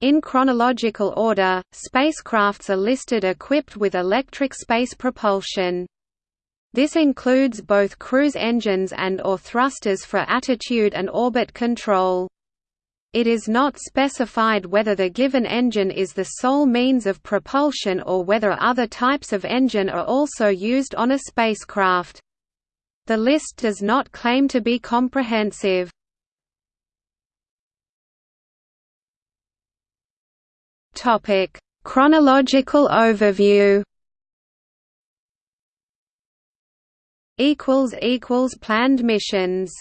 In chronological order, spacecrafts are listed equipped with electric space propulsion. This includes both cruise engines and or thrusters for attitude and orbit control. It is not specified whether the given engine is the sole means of propulsion or whether other types of engine are also used on a spacecraft. The list does not claim to be comprehensive. Topic: Chronological overview. Equals equals planned missions.